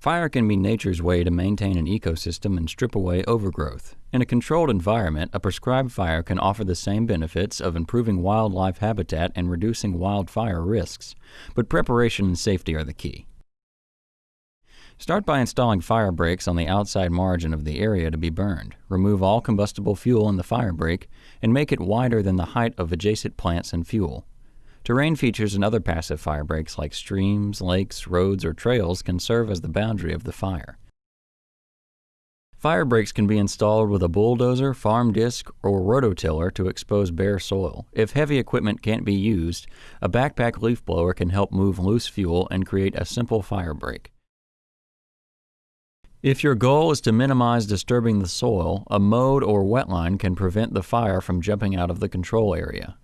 Fire can be nature's way to maintain an ecosystem and strip away overgrowth. In a controlled environment, a prescribed fire can offer the same benefits of improving wildlife habitat and reducing wildfire risks, but preparation and safety are the key. Start by installing fire breaks on the outside margin of the area to be burned. Remove all combustible fuel in the fire break and make it wider than the height of adjacent plants and fuel. Terrain features and other passive fire breaks like streams, lakes, roads, or trails can serve as the boundary of the fire. Fire breaks can be installed with a bulldozer, farm disc, or rototiller to expose bare soil. If heavy equipment can't be used, a backpack leaf blower can help move loose fuel and create a simple fire break. If your goal is to minimize disturbing the soil, a mowed or wetline can prevent the fire from jumping out of the control area.